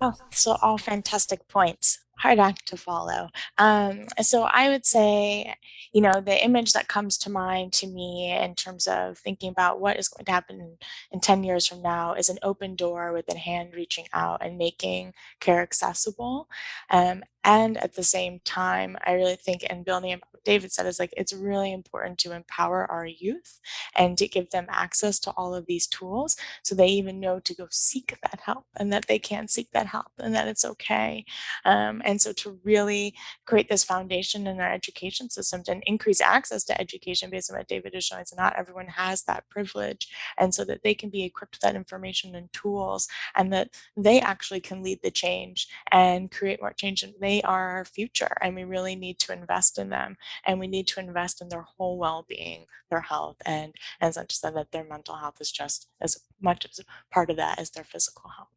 Oh, so all fantastic points. Hard act to follow. Um, so I would say, you know, the image that comes to mind to me in terms of thinking about what is going to happen in, in 10 years from now is an open door with a hand reaching out and making care accessible. Um, and at the same time, I really think, and building on what David said, is like it's really important to empower our youth and to give them access to all of these tools so they even know to go seek that help and that they can seek that help and that it's okay. Um, and so to really create this foundation in our education system and increase access to education based on what David is showing, so not everyone has that privilege, and so that they can be equipped with that information and tools and that they actually can lead the change and create more change. And they are our future and we really need to invest in them and we need to invest in their whole well-being, their health, and as I said that their mental health is just as much as part of that as their physical health.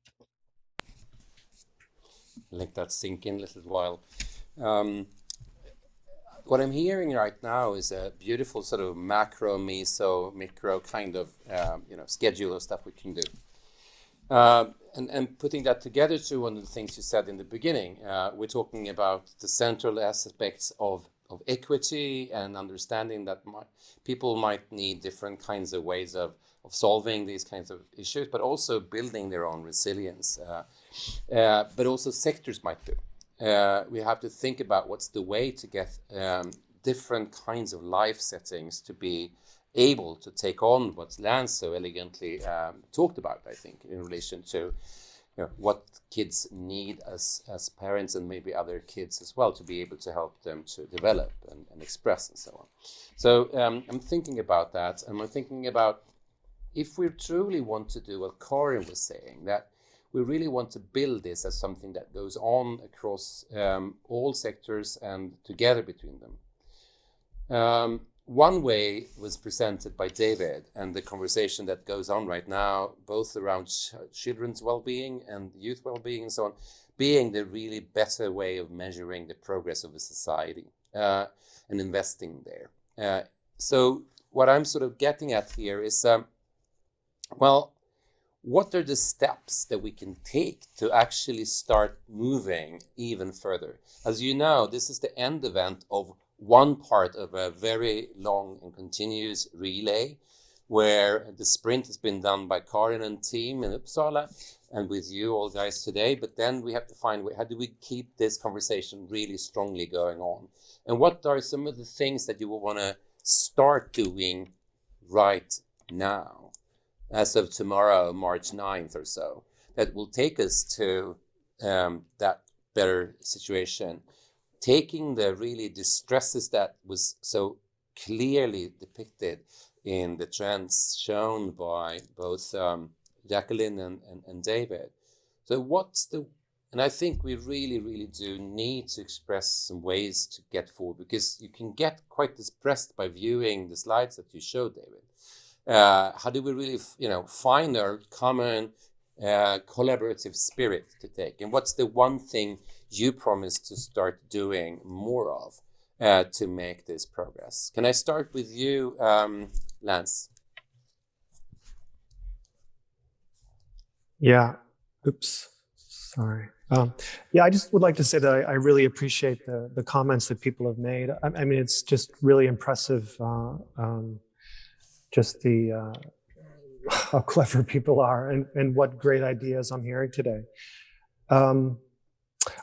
Let that sink in a little while. Um, what I'm hearing right now is a beautiful sort of macro, meso, micro kind of um, you know schedule of stuff we can do. Uh, and, and putting that together to one of the things you said in the beginning, uh, we're talking about the central aspects of, of equity and understanding that my, people might need different kinds of ways of, of solving these kinds of issues, but also building their own resilience. Uh, uh, but also sectors might do. Uh, we have to think about what's the way to get um, different kinds of life settings to be able to take on what Lance so elegantly um, talked about, I think, in relation to you know, what kids need as, as parents and maybe other kids as well to be able to help them to develop and, and express and so on. So um, I'm thinking about that and I'm thinking about if we truly want to do what Karin was saying, that we really want to build this as something that goes on across um, all sectors and together between them. Um, one way was presented by David and the conversation that goes on right now, both around ch children's well-being and youth well-being and so on, being the really better way of measuring the progress of a society uh, and investing there. Uh, so what I'm sort of getting at here is, um, well, what are the steps that we can take to actually start moving even further? As you know, this is the end event of one part of a very long and continuous relay where the sprint has been done by Karin and team in Uppsala and with you all guys today. But then we have to find how do we keep this conversation really strongly going on? And what are some of the things that you will want to start doing right now, as of tomorrow, March 9th or so, that will take us to um, that better situation? Taking the really distresses that was so clearly depicted in the trends shown by both um, Jacqueline and, and, and David. So what's the, and I think we really, really do need to express some ways to get forward because you can get quite depressed by viewing the slides that you showed, David. Uh, how do we really, you know, find our common collaborative spirit to take? And what's the one thing you promise to start doing more of uh, to make this progress. Can I start with you, um, Lance? Yeah. Oops. Sorry. Um, yeah, I just would like to say that I, I, really appreciate the, the comments that people have made. I, I mean, it's just really impressive, uh, um, just the uh, how clever people are and, and what great ideas I'm hearing today. Um,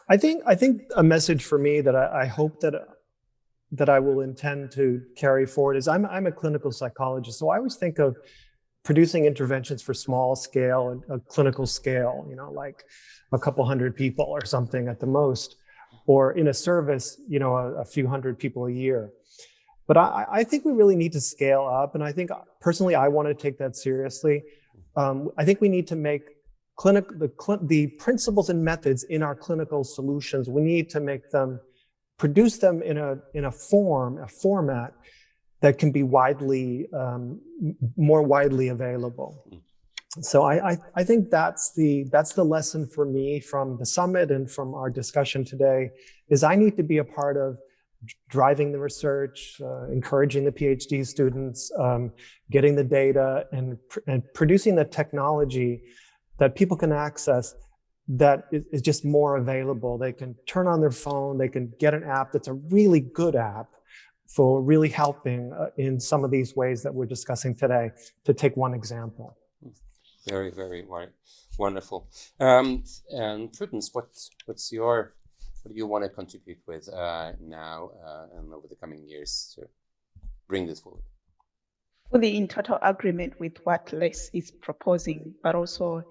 I think I think a message for me that I, I, hope that that I will intend to carry forward is I'm I'm a clinical psychologist, so I always think of producing interventions for small scale and a clinical scale, you know, like a couple hundred people or something at the most, or in a service, you know, a, a few hundred people a year. But I, I, think we really need to scale up, and I think personally I want to take that seriously. Um, I think we need to make clinic, the, the principles and methods in our clinical solutions, we need to make them, produce them in a, in a form, a format that can be widely, um, more widely available. so I, I, I think that's the that's the lesson for me from the summit and from our discussion today is I need to be a part of driving the research, uh, encouraging the PhD students, um, getting the data, and and producing the technology that people can access that is just more available. They can turn on their phone, they can get an app that's a really good app for really helping uh, in some of these ways that we're discussing today, to take one example. Very, very wonderful. Um, and Prudence, what, what's your, what do you want to contribute with uh, now uh, and over the coming years to bring this forward? Fully in total agreement with what Les is proposing, but also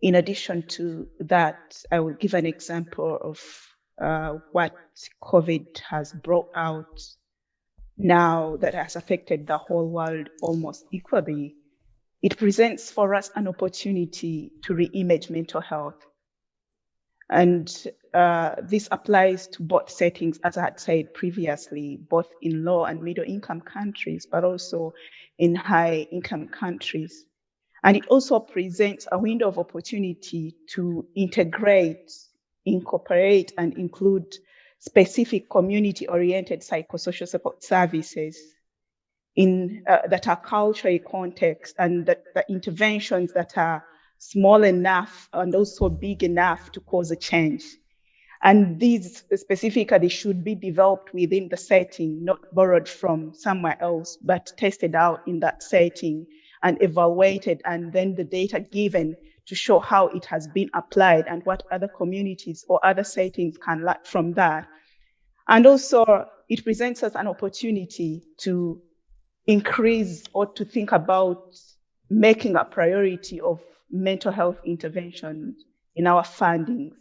in addition to that, I will give an example of uh, what COVID has brought out now that has affected the whole world almost equally it presents for us an opportunity to reimage mental health. And uh, this applies to both settings, as I had said previously, both in low and middle income countries, but also in high income countries. And it also presents a window of opportunity to integrate, incorporate, and include specific community oriented psychosocial support services in uh, that are culturally context and that the interventions that are small enough and also big enough to cause a change. And these specifically should be developed within the setting, not borrowed from somewhere else, but tested out in that setting and evaluated, and then the data given to show how it has been applied and what other communities or other settings can learn from that. And also, it presents us an opportunity to increase or to think about making a priority of mental health intervention in our fundings.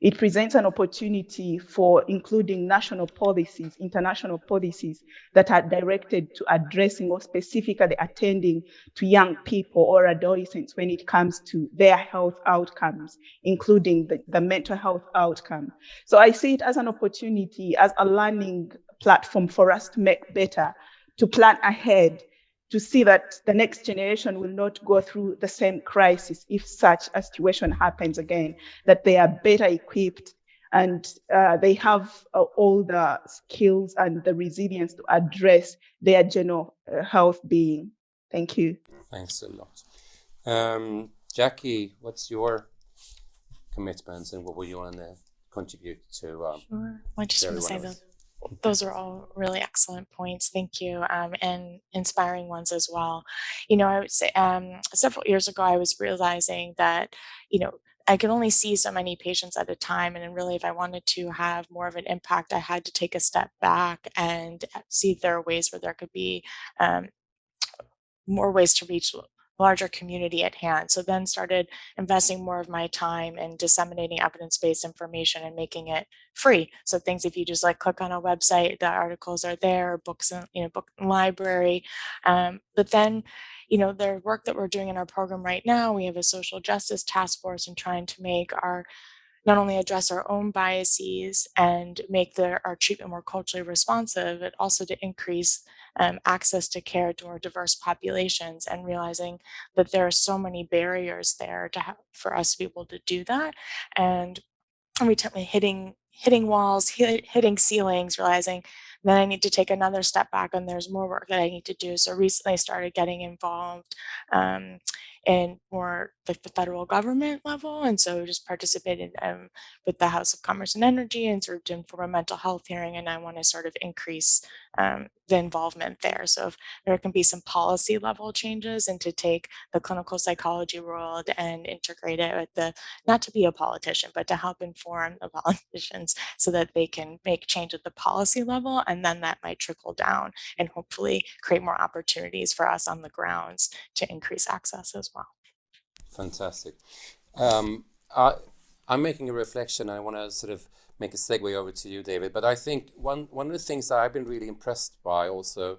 It presents an opportunity for including national policies, international policies that are directed to addressing or specifically attending to young people or adolescents when it comes to their health outcomes, including the, the mental health outcome. So I see it as an opportunity, as a learning platform for us to make better to plan ahead to see that the next generation will not go through the same crisis if such a situation happens again, that they are better equipped and uh, they have uh, all the skills and the resilience to address their general uh, health being. Thank you. Thanks a lot. Um, Jackie, what's your commitments and what will you want to contribute to? Um, sure. I just want to say those those are all really excellent points. Thank you. Um, and inspiring ones as well. You know, I would say um, several years ago, I was realizing that, you know, I could only see so many patients at a time. And really, if I wanted to have more of an impact, I had to take a step back and see if there are ways where there could be um, more ways to reach larger community at hand. So then started investing more of my time in disseminating evidence-based information and making it free. So things if you just like click on a website, the articles are there, books, in, you know, book library. Um, but then, you know, the work that we're doing in our program right now, we have a social justice task force and trying to make our not only address our own biases and make the, our treatment more culturally responsive, but also to increase um, access to care to more diverse populations and realizing that there are so many barriers there to have, for us to be able to do that. And time hitting hitting walls, hit, hitting ceilings, realizing then I need to take another step back and there's more work that I need to do. So recently I started getting involved um, in more like the federal government level. And so just participated um, with the House of Commerce and Energy and served in for a mental health hearing. And I want to sort of increase um, the involvement there. So if there can be some policy level changes and to take the clinical psychology world and integrate it with the, not to be a politician, but to help inform the politicians so that they can make change at the policy level. And then that might trickle down and hopefully create more opportunities for us on the grounds to increase access as well. Fantastic. Um, I, I'm making a reflection. I want to sort of make a segue over to you, David. But I think one one of the things that I've been really impressed by also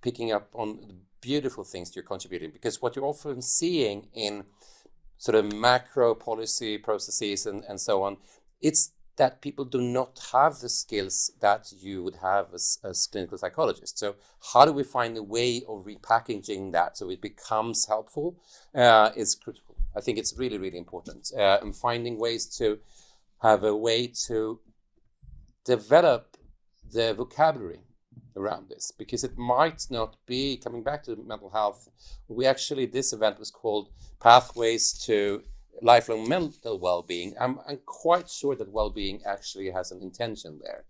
picking up on the beautiful things you're contributing because what you're often seeing in sort of macro policy processes and, and so on, it's that people do not have the skills that you would have as, as clinical psychologists. So how do we find a way of repackaging that so it becomes helpful uh, is. I think it's really, really important. Uh, and finding ways to have a way to develop the vocabulary around this because it might not be coming back to mental health. We actually, this event was called Pathways to lifelong mental well-being, I'm, I'm quite sure that well-being actually has an intention there.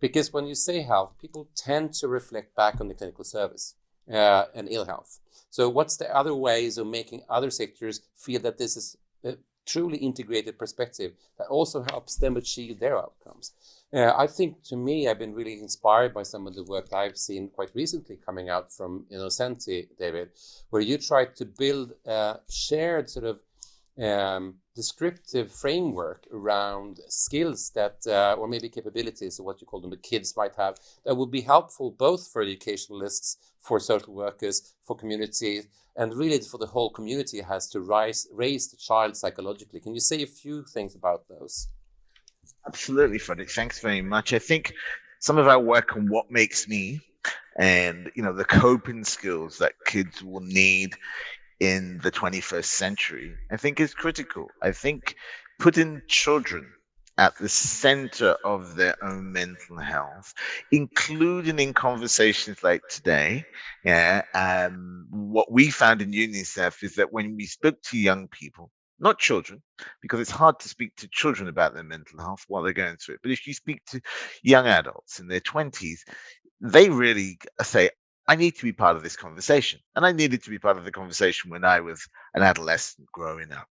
Because when you say health, people tend to reflect back on the clinical service uh, and ill health. So what's the other ways of making other sectors feel that this is a truly integrated perspective that also helps them achieve their outcomes? Uh, I think to me, I've been really inspired by some of the work I've seen quite recently coming out from Innocenti, David, where you try to build a shared sort of um, descriptive framework around skills that, uh, or maybe capabilities, or what you call them, the kids might have, that would be helpful both for educationalists, for social workers, for community, and really for the whole community has to rise, raise the child psychologically. Can you say a few things about those? Absolutely, Fredrik. Thanks very much. I think some of our work on what makes me and you know the coping skills that kids will need in the 21st century, I think is critical. I think putting children at the center of their own mental health, including in conversations like today. Yeah, um, what we found in UNICEF is that when we spoke to young people, not children, because it's hard to speak to children about their mental health while they're going through it. But if you speak to young adults in their 20s, they really say, I need to be part of this conversation. And I needed to be part of the conversation when I was an adolescent growing up,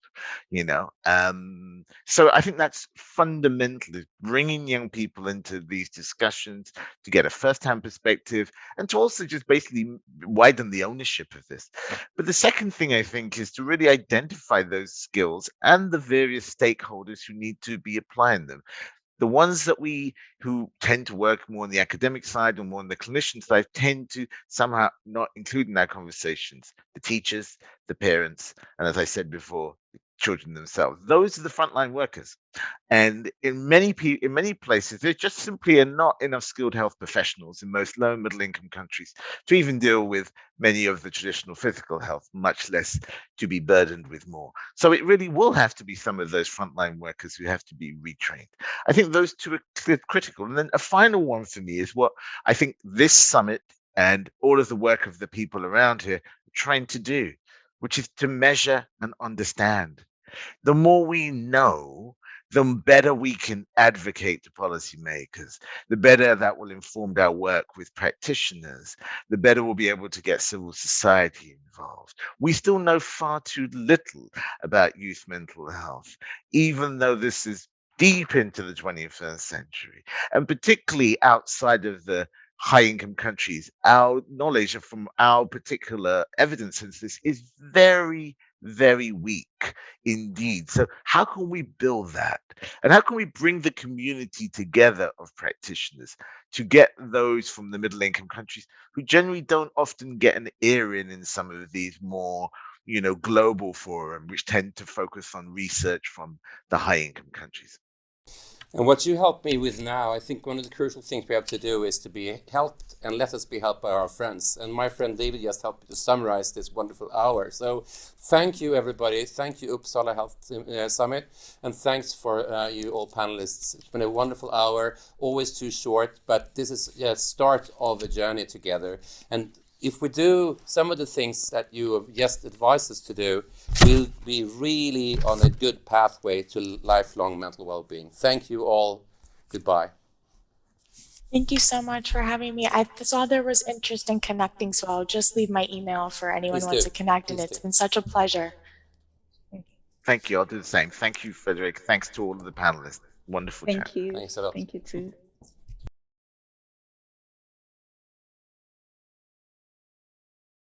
you know. Um, so I think that's fundamentally bringing young people into these discussions to get a first-hand perspective and to also just basically widen the ownership of this. But the second thing I think is to really identify those skills and the various stakeholders who need to be applying them the ones that we who tend to work more on the academic side or more on the clinician side tend to somehow not include in our conversations the teachers the parents and as i said before children themselves. Those are the frontline workers. And in many in many places, there just simply are not enough skilled health professionals in most low and middle income countries to even deal with many of the traditional physical health, much less to be burdened with more. So it really will have to be some of those frontline workers who have to be retrained. I think those two are critical. And then a final one for me is what I think this summit and all of the work of the people around here are trying to do which is to measure and understand. The more we know, the better we can advocate to policymakers, the better that will inform our work with practitioners, the better we'll be able to get civil society involved. We still know far too little about youth mental health, even though this is deep into the 21st century, and particularly outside of the high income countries, our knowledge from our particular evidence since this is very, very weak indeed. So, how can we build that? And how can we bring the community together of practitioners to get those from the middle income countries who generally don't often get an ear in in some of these more you know global forum which tend to focus on research from the high income countries and what you help me with now, I think one of the crucial things we have to do is to be helped and let us be helped by our friends. And my friend David just helped me to summarize this wonderful hour. So thank you, everybody. Thank you, Uppsala Health uh, Summit. And thanks for uh, you all panelists. It's been a wonderful hour, always too short, but this is a start of a journey together. And if we do some of the things that you have just advised us to do, we'll be really on a good pathway to lifelong mental well-being. Thank you all. Goodbye. Thank you so much for having me. I saw there was interest in connecting, so I'll just leave my email for anyone who wants to connect, Please and it's do. been such a pleasure. Thank you. I'll do the same. Thank you, Fredrik. Thanks to all of the panelists. Wonderful Thank chat. you. Thanks a lot. Thank you too.